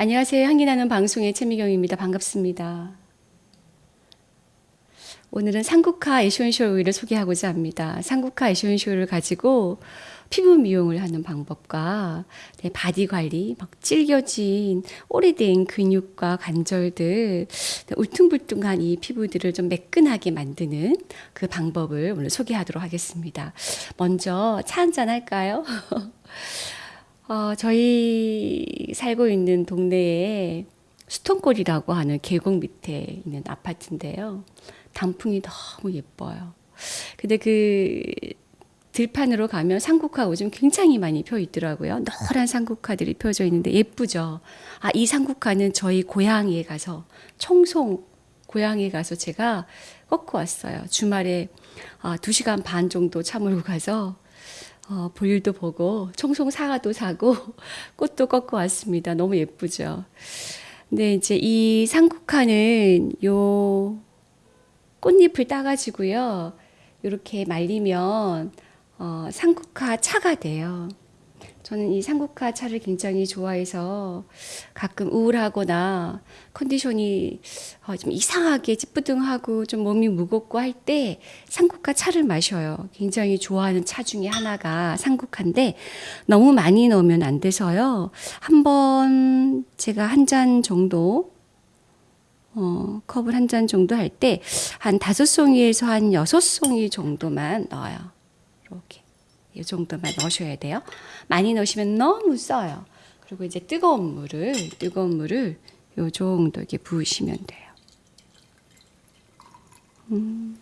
안녕하세요. 향기 나는 방송의 최미경입니다. 반갑습니다. 오늘은 상국화 essential oil을 소개하고자 합니다. 상국화 essential oil을 가지고 피부 미용을 하는 방법과 네, 바디 관리, 막 찔겨진 오래된 근육과 관절들, 네, 울퉁불퉁한 이 피부들을 좀 매끈하게 만드는 그 방법을 오늘 소개하도록 하겠습니다. 먼저 차 한잔 할까요? 어, 저희 살고 있는 동네에 수통골이라고 하는 계곡 밑에 있는 아파트인데요. 단풍이 너무 예뻐요. 근데 그 들판으로 가면 상국화 요즘 굉장히 많이 펴 있더라고요. 노란 상국화들이 펴져 있는데 예쁘죠. 아, 이 상국화는 저희 고향에 가서 청송 고향에 가서 제가 꺾고 왔어요. 주말에 아, 2시간 반 정도 차 몰고 가서 어, 볼일도 보고 청송 사과도 사고 꽃도 꺾고 왔습니다. 너무 예쁘죠. 근데 이제 이 상국화는 요 꽃잎을 따가지고요. 이렇게 말리면 어, 상국화 차가 돼요. 저는 이 상국화 차를 굉장히 좋아해서 가끔 우울하거나 컨디션이 어, 좀 이상하게 찌뿌둥하고 좀 몸이 무겁고 할때 상국화 차를 마셔요. 굉장히 좋아하는 차 중에 하나가 상국화인데 너무 많이 넣으면 안 돼서요. 한번 제가 한 잔 정도 어, 컵을 한 잔 정도 할 때 한 다섯 송이에서 한 여섯 송이 정도만 넣어요. 이렇게. 이 정도만 넣으셔야 돼요. 많이 넣으시면 너무 써요. 그리고 이제 뜨거운 물을 뜨거운 물을 요 정도 이렇게 부으시면 돼요. 음,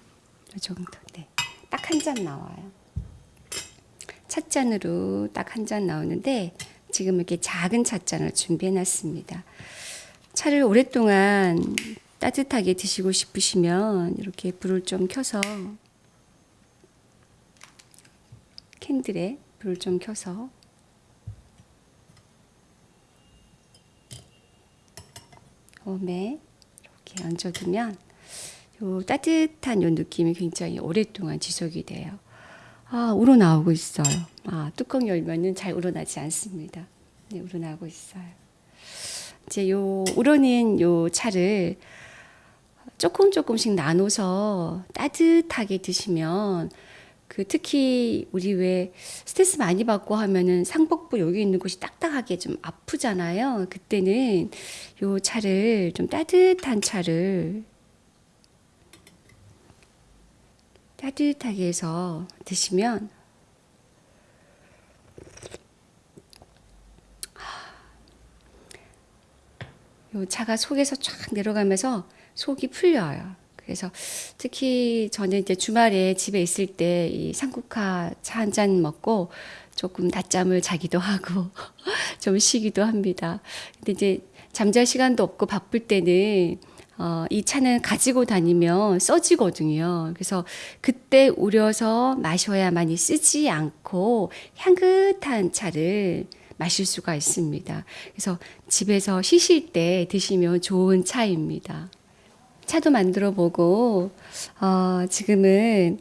요 정도. 네. 딱 한 잔 나와요. 찻잔으로 딱 한 잔 나오는데 지금 이렇게 작은 찻잔을 준비해 놨습니다. 차를 오랫동안 따뜻하게 드시고 싶으시면 이렇게 불을 좀 켜서 캔들에 불을 좀 켜서 홈에 이렇게 얹어두면 요 따뜻한 요 느낌이 굉장히 오랫동안 지속이 돼요. 아, 우러나오고 있어요. 아, 뚜껑 열면은 잘 우러나지 않습니다. 네, 우러나오고 있어요. 이제 요 우러낸 요 차를 조금 조금씩 나눠서 따뜻하게 드시면 그 특히 우리 왜 스트레스 많이 받고 하면은 상복부 여기 있는 곳이 딱딱하게 좀 아프잖아요. 그때는 요 차를 좀 따뜻한 차를 따뜻하게 해서 드시면 요 차가 속에서 쫙 내려가면서 속이 풀려요. 그래서 특히 저는 이제 주말에 집에 있을 때이 상국화 차 한 잔 먹고 조금 낮잠을 자기도 하고 좀 쉬기도 합니다. 근데 이제 잠잘 시간도 없고 바쁠 때는 어, 이 차는 가지고 다니면 써지거든요. 그래서 그때 우려서 마셔야만이 쓰지 않고 향긋한 차를 마실 수가 있습니다. 그래서 집에서 쉬실 때 드시면 좋은 차입니다. 차도 만들어 보고 어, 지금은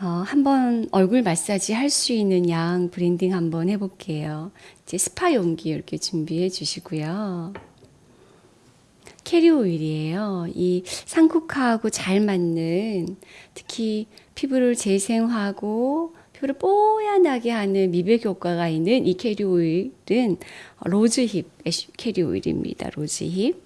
어, 한번 얼굴 마사지 할 수 있는 양 blending 한번 해볼게요. 이제 스파 용기 이렇게 준비해 주시고요. carrier oil이에요. 이 상국화하고 잘 맞는 특히 피부를 재생하고 피부를 뽀얀하게 하는 미백 효과가 있는 이 carrier oil은 rosehip carrier oil입니다. rosehip.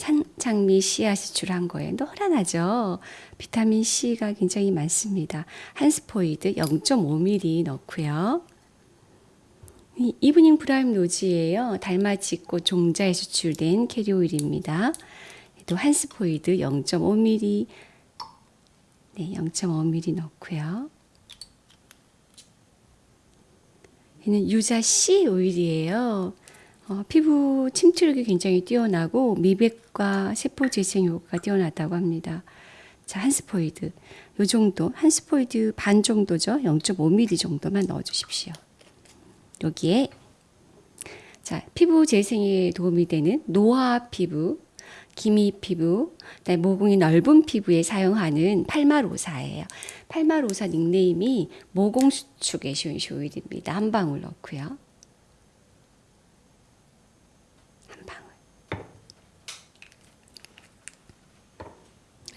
산장미 씨앗 추출한 거예요. 노란하죠. 비타민 C가 굉장히 많습니다. 한 스포이드 0.5ml 넣고요. evening primrose예요. 달맞이꽃 종자에 추출된 carrier oil입니다. 또 한 스포이드 0.5ml 네, 0.5ml 넣고요. 얘는 유자 C 오일이에요. 어, 피부 침투력이 굉장히 뛰어나고 미백과 세포 재생 효과가 뛰어나다고 합니다. 자, 한 스포이드. 요 정도, 한 스포이드 반 정도죠. 0.5ml 정도만 넣어 주십시오. 여기에 자, 피부 재생에 도움이 되는 노화 피부, 기미 피부, 모공이 넓은 피부에 사용하는 palmarosa예요. palmarosa 닉네임이 모공 수축 essential oil입니다. 한 방울 넣고요.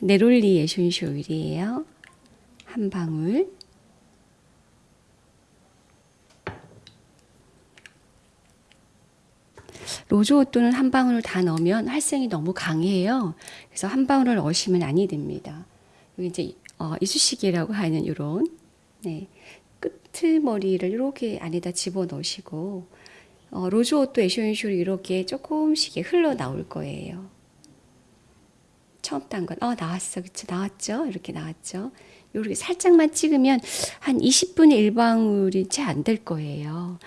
neroli essential oil이에요. 한 방울. rose otto는 한 방울을 다 넣으면 활성이 너무 강해요. 그래서 한 방울을 넣으시면 아니 됩니다. 여기 이제 어, 이쑤시개라고 하는 요런 네, 끄트머리를 이렇게 안에다 집어 넣으시고 어, rose otto essential이 이렇게 조금씩 흘러 나올 거예요. 처음 딴 건, 어, 나왔어. 그쵸? 나왔죠? 이렇게 나왔죠? 이렇게 살짝만 찍으면 한 20분의 1방울이 채 안 될 거예요.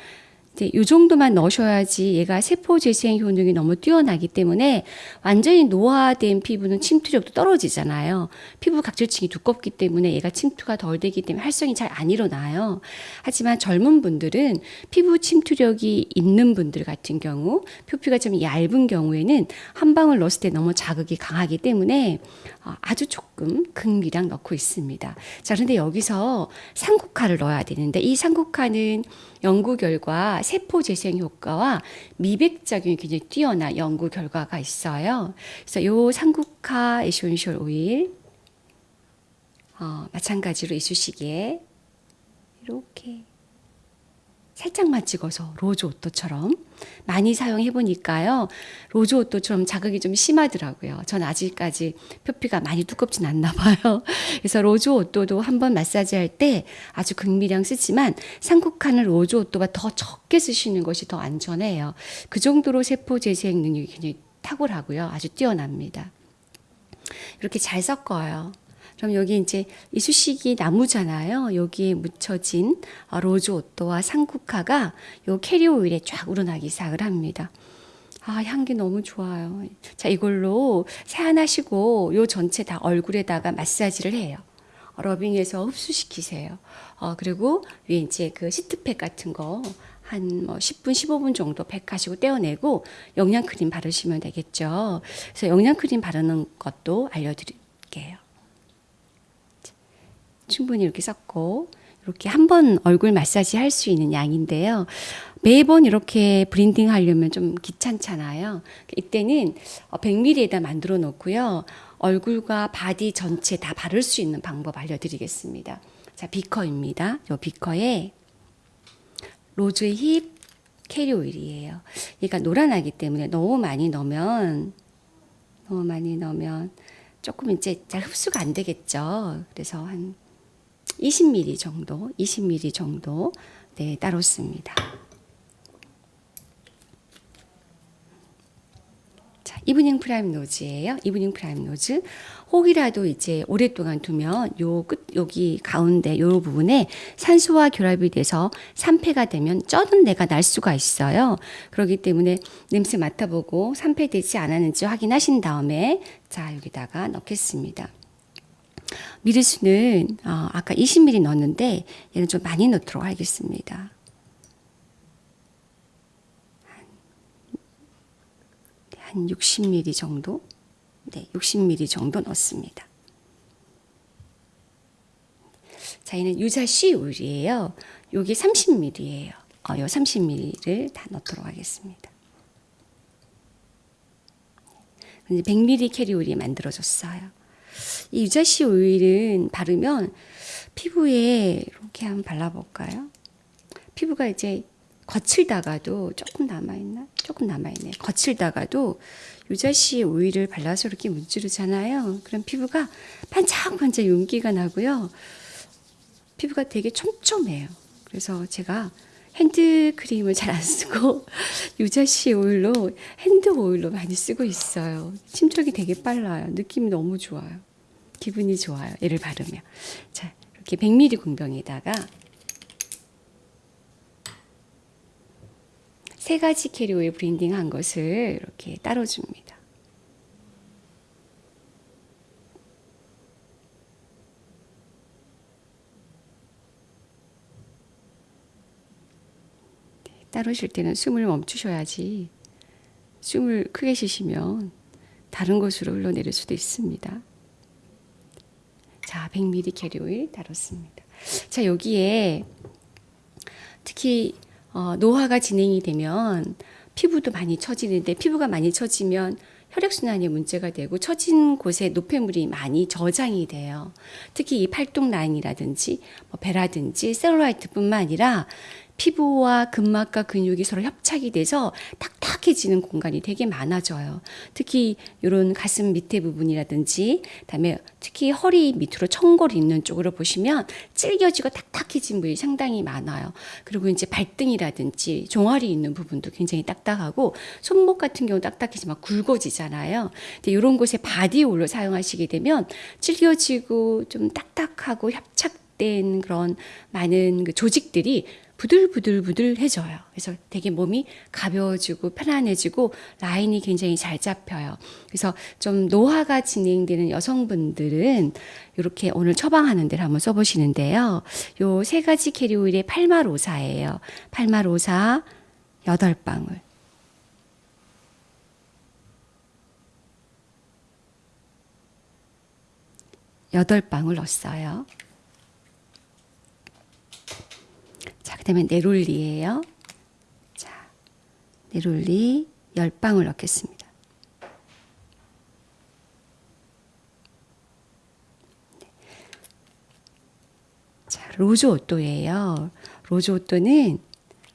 이제 이 정도만 넣으셔야지 얘가 세포 재생 효능이 너무 뛰어나기 때문에 완전히 노화된 피부는 침투력도 떨어지잖아요. 피부 각질층이 두껍기 때문에 얘가 침투가 덜 되기 때문에 활성이 잘 안 일어나요. 하지만 젊은 분들은 피부 침투력이 있는 분들 같은 경우 표피가 좀 얇은 경우에는 한 방울 넣었을 때 너무 자극이 강하기 때문에 어, 아주 조금 극미량 넣고 있습니다. 자, 그런데 여기서 상국화를 넣어야 되는데 이 상국화는 연구 결과 세포 재생 효과와 미백 작용이 굉장히 뛰어난 연구 결과가 있어요. 그래서 요 상국화 essential oil 어, 마찬가지로 이쑤시개 이렇게 살짝만 찍어서 rose otto처럼 많이 사용해 보니까요. rose otto처럼 자극이 좀 심하더라고요. 전 아직까지 표피가 많이 두껍진 않나 봐요. 그래서 rose otto도 한번 마사지 할 때 아주 극미량 쓰지만 상국화는 rose otto가 더 적게 쓰시는 것이 더 안전해요. 그 정도로 세포 재생 능력이 굉장히 탁월하고요. 아주 뛰어납니다. 이렇게 잘 섞어요. 그럼 여기 이제 이쑤시개 나무잖아요. 여기에 묻혀진 어, rose otto와 상국화가 요 carrier oil에 쫙 우러나기 시작을 합니다. 아, 향기 너무 좋아요. 자, 이걸로 세안하시고 요 전체 다 얼굴에다가 마사지를 해요. rubbing해서 흡수시키세요. 어, 그리고 위에 이제 그 시트팩 같은 거 한뭐 10분, 15분 정도 팩하시고 떼어내고 영양크림 바르시면 되겠죠. 그래서 영양크림 바르는 것도 알려드릴게요. 충분히 이렇게 섞고 이렇게 한 번 얼굴 마사지 할 수 있는 양인데요. 매번 이렇게 blending 하려면 좀 귀찮잖아요. 이때는 100ml에다 만들어 놓고요. 얼굴과 바디 전체 다 바를 수 있는 방법 알려드리겠습니다. 자, 비커입니다. 이 비커에 rosehip carrier oil이에요. 얘가 노란하기 때문에 너무 많이 넣으면 너무 많이 넣으면 조금 이제 잘 흡수가 안 되겠죠. 그래서 한 20ml 정도, 20ml 정도 네, 따로 씁니다. 자, evening primrose예요. evening primrose. 혹이라도 이제 오랫동안 두면 요 끝 여기 가운데 요 부분에 산소와 결합이 돼서 산패가 되면 쩐내가 날 수가 있어요. 그렇기 때문에 냄새 맡아보고 산패되지 않았는지 확인하신 다음에 자 여기다가 넣겠습니다. 미리수는 어, 아까 20ml 넣었는데 얘는 좀 많이 넣도록 하겠습니다. 한 60ml 정도? 네, 60ml 정도 넣습니다. 자, 얘는 유자 씨 우유예요. 요게 30ml예요. 어, 요 30ml를 다 넣도록 하겠습니다. 100ml 캐리어 오일이 만들어졌어요. 이 유자씨 오일은 바르면 피부에 이렇게 한번 발라볼까요? 피부가 이제 거칠다가도 조금 남아있나? 조금 남아있네. 거칠다가도 유자씨 오일을 발라서 이렇게 문지르잖아요. 그럼 피부가 반짝반짝 윤기가 나고요. 피부가 되게 촘촘해요. 그래서 제가 핸드크림을 잘 안 쓰고 유자씨 오일로 핸드 오일로 많이 쓰고 있어요. 침착이 되게 빨라요. 느낌이 너무 좋아요. 기분이 좋아요. 얘를 바르면. 자, 이렇게 100ml 공병에다가 세 가지 캐리어 오일 블렌딩 한 것을 이렇게 따라 줍니다. 따르실 때는 숨을 멈추셔야지 숨을 크게 쉬시면 다른 곳으로 흘러내릴 수도 있습니다. 자, 100ml 캐리어 오일 따랐습니다. 자, 여기에 특히 어, 노화가 진행이 되면 피부도 많이 처지는데 피부가 많이 처지면 혈액순환에 문제가 되고 처진 곳에 노폐물이 많이 저장이 돼요. 특히 이 팔뚝 라인이라든지 뭐 배라든지 셀룰라이트뿐만 아니라 피부와 근막과 근육이 서로 협착이 돼서 딱딱해지는 공간이 되게 많아져요. 특히 이런 가슴 밑에 부분이라든지, 그다음에 특히 허리 밑으로 청골 있는 쪽으로 보시면 찔겨지고 딱딱해진 부위 상당히 많아요. 그리고 이제 발등이라든지 종아리 있는 부분도 굉장히 딱딱하고 손목 같은 경우 딱딱해지면 굵어지잖아요. 근데 이런 곳에 바디올로 사용하시게 되면 질겨지고 좀 딱딱하고 협착 된 그런 많은 그 조직들이 부들부들부들해져요. 그래서 되게 몸이 가벼워지고 편안해지고 라인이 굉장히 잘 잡혀요. 그래서 좀 노화가 진행되는 여성분들은 이렇게 오늘 처방하는 대로 한번 써보시는데요. 요 세 가지 캐리어 오일에 palmarosa예요. palmarosa 여덟 방울. 여덟 방울 넣었어요. 자, 그 다음에 neroli예요. 자, neroli 10방울 넣겠습니다. 자, rose otto예요. rose otto는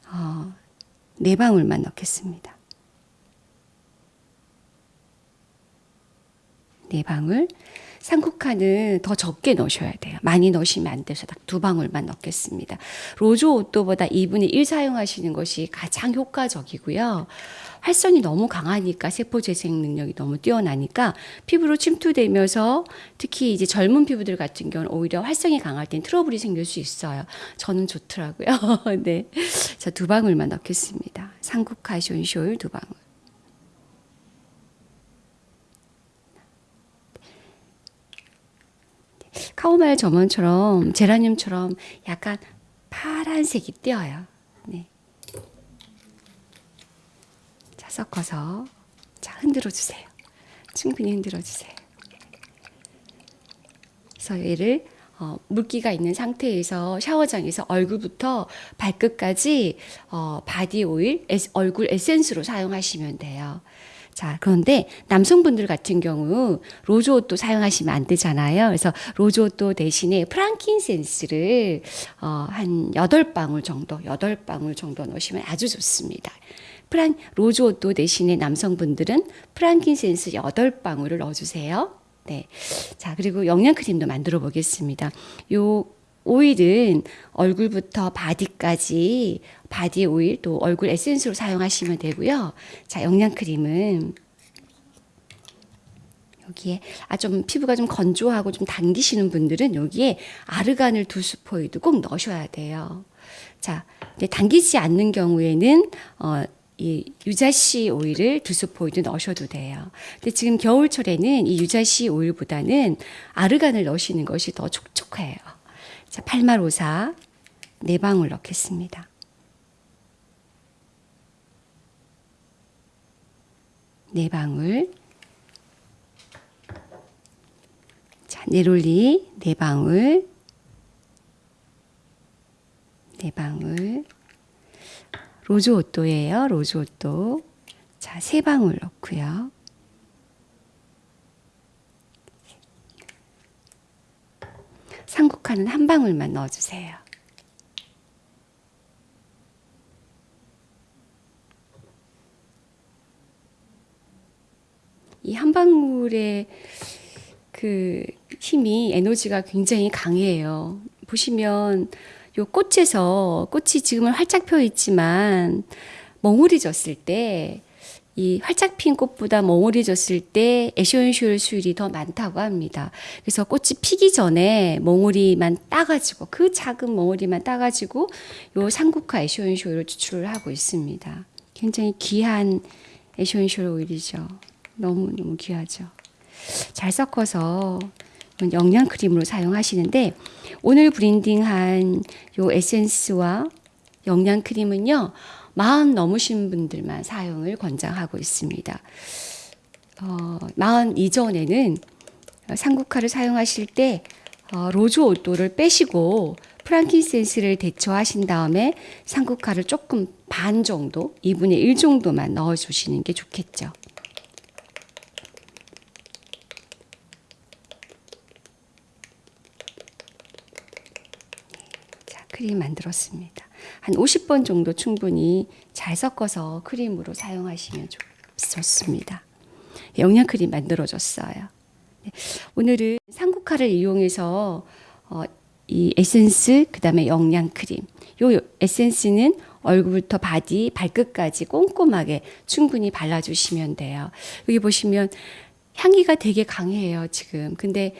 어, 4방울만 넣겠습니다. 4방울. 산국화는 더 적게 넣으셔야 돼요. 많이 넣으시면 안 돼서 딱 두 방울만 넣겠습니다. rose otto보다 2분의 1 사용하시는 것이 가장 효과적이고요. 활성이 너무 강하니까 세포 재생 능력이 너무 뛰어나니까 피부로 침투되면서 특히 이제 젊은 피부들 같은 경우는 오히려 활성이 강할 땐 트러블이 생길 수 있어요. 저는 좋더라고요. 네. 자, 두 방울만 넣겠습니다. 산국화 essential 오일 두 방울. 카모마일 German처럼 제라늄처럼 약간 파란색이 띄어요. 네. 자, 섞어서 자, 흔들어 주세요. 충분히 흔들어 주세요. 그래서 얘를 어, 물기가 있는 상태에서 샤워장에서 얼굴부터 발끝까지 어, 바디 오일, 에스, 얼굴 에센스로 사용하시면 돼요. 자, 그런데 남성분들 같은 경우 rose otto 사용하시면 안 되잖아요. 그래서 rose otto 대신에 frankincense를 어, 한 8방울 정도, 8방울 정도 넣으시면 아주 좋습니다. 프랑 rose otto 대신에 남성분들은 frankincense 8방울을 넣어 주세요. 네. 자, 그리고 영양 크림도 만들어 보겠습니다. 요 오일은 얼굴부터 바디까지 바디 오일 또 얼굴 에센스로 사용하시면 되고요. 자, 영양 크림은 여기에 아 좀 피부가 좀 건조하고 좀 당기시는 분들은 여기에 아르간을 두 스포이드 꼭 넣으셔야 돼요. 자, 근데 당기지 않는 경우에는 어, 이 유자씨 오일을 두 스포이드 넣으셔도 돼요. 근데 지금 겨울철에는 이 유자씨 오일보다는 아르간을 넣으시는 것이 더 촉촉해요. 자, 팔마로사 네 방울 넣겠습니다. 네 방울. 자, neroli 네 방울. 네 방울. rose otto예요. rose otto. 자, 세 방울 넣고요. 산국화는 한 방울만 넣어주세요. 이 한 방울의 그 힘이 에너지가 굉장히 강해요. 보시면 요 꽃에서 꽃이 지금은 활짝 펴 있지만 멍울이 졌을 때 이 활짝 핀 꽃보다 멍울이 졌을 때 essential 수율이 더 많다고 합니다. 그래서 꽃이 피기 전에 멍울이만 따가지고 그 작은 멍울이만 따가지고 요 산국화 essential을 추출을 하고 있습니다. 굉장히 귀한 essential 오일이죠. 너무 너무 귀하죠. 잘 섞어서 영양 크림으로 사용하시는데 오늘 블렌딩한 요 에센스와 영양 크림은요. 마흔 넘으신 분들만 사용을 권장하고 있습니다. 어, 마흔 이전에는 어, 산국화를 사용하실 때 어, rose otto를 빼시고 프랑킨센스를 대처하신 다음에 상국화를 조금 반 정도, 2분의 1 정도만 넣어주시는 게 좋겠죠. 네, 자, 크림 만들었습니다. 한 50번 정도 충분히 잘 섞어서 크림으로 사용하시면 좋- 좋습니다. 영양 크림 만들어줬어요. 네, 오늘은 산국화를 이용해서 어, 이 에센스 그 다음에 영양 크림. 요 에센스는 얼굴부터 바디 발끝까지 꼼꼼하게 충분히 발라주시면 돼요. 여기 보시면 향기가 되게 강해요 지금. 근데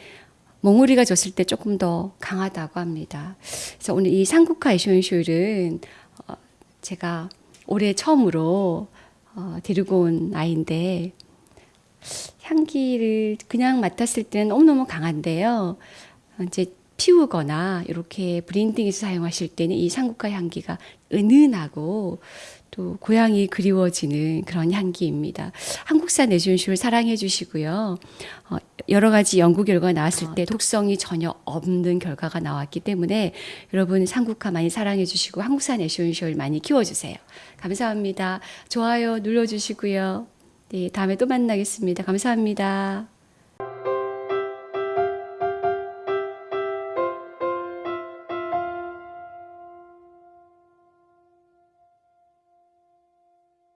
몽우리가 졌을 때 조금 더 강하다고 합니다. 그래서 오늘 이 산국화 essential 오일은 어, 제가 올해 처음으로 어, 데리고 온 아이인데 향기를 그냥 맡았을 때는 너무너무 강한데요. 어, 이제 피우거나 이렇게 브랜딩해서 사용하실 때는 이 상국화 향기가 은은하고 또 고향이 그리워지는 그런 향기입니다. 한국산 에센쇼를 사랑해 주시고요. 어, 여러 가지 연구 결과가 나왔을 때 독성이 전혀 없는 결과가 나왔기 때문에 여러분 상국화 많이 사랑해 주시고 한국산 에센쇼를 많이 키워주세요. 감사합니다. 좋아요 눌러주시고요. 네, 다음에 또 만나겠습니다. 감사합니다.